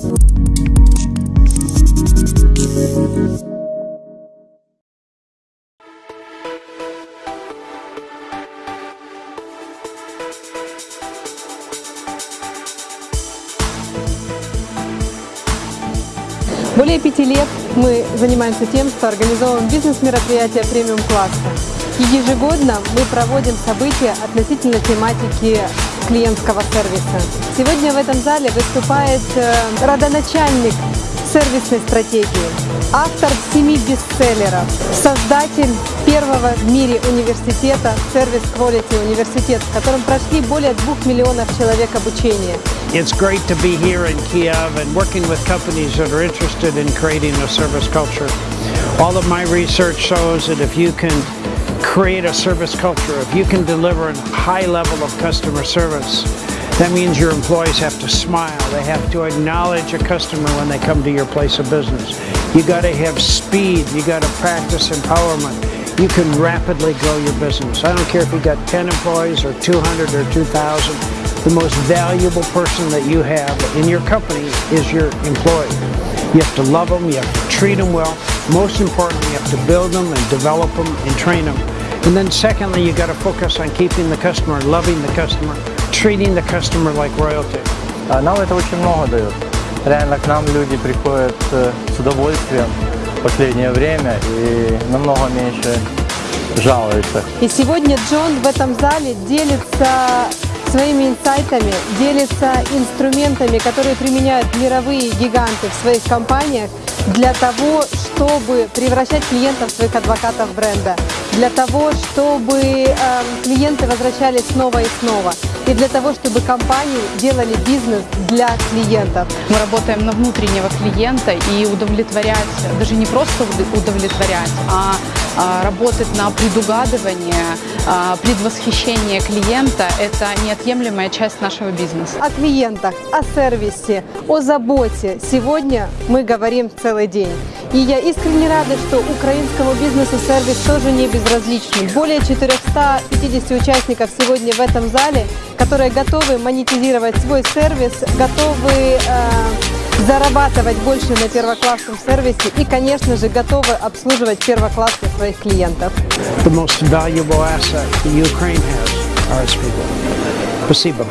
Более пяти лет мы занимаемся тем, что организовываем бизнес-мероприятия премиум-класса. И ежегодно мы проводим события относительно тематики клиентского сервиса. Сегодня в этом зале выступает э, родоначальник сервисной стратегии, автор семи бестселлеров, создатель первого в мире университета Service Quality университет, в котором прошли более двух миллионов человек обучения. It's great to be here in Kiev and working with companies that are interested in creating a service culture. All of my research shows that if you can create a service culture, if you can deliver a high level of customer service, that means your employees have to smile. They have to acknowledge a customer when they come to your place of business. You got to have speed. You got to practice empowerment. You can rapidly grow your business. I don't care if you got 10 employees or 200 or 2,000. The most valuable person that you have in your company is your employee. You have to love them. You have to treat them well. Most importantly, you have to build them and develop them and train them. And then secondly, you got to focus on keeping the customer, loving the customer, treating the customer like royalty. А Нам это очень много дает. Реально к нам люди приходят э, с удовольствием в последнее время и намного меньше жалуются. И сегодня Джон в этом зале делится своими инсайтами, делится инструментами, которые применяют мировые гиганты в своих компаниях для того, чтобы превращать клиентов в своих адвокатов бренда, для того, чтобы э, клиенты возвращались снова и снова, и для того, чтобы компании делали бизнес для клиентов. Мы работаем на внутреннего клиента и удовлетворять, даже не просто удовлетворять, а, а работать на предугадывание, а, предвосхищение клиента – это неотъемлемая часть нашего бизнеса. О клиентах, о сервисе, о заботе сегодня мы говорим целый день. И я искренне рада, что украинскому бизнесу сервис тоже не безразличен. Более 450 участников сегодня в этом зале, которые готовы монетизировать свой сервис, готовы э, зарабатывать больше на первоклассном сервисе и, конечно же, готовы обслуживать первоклассно своих клиентов. The most valuable asset Ukraine has are its people. Спасибо.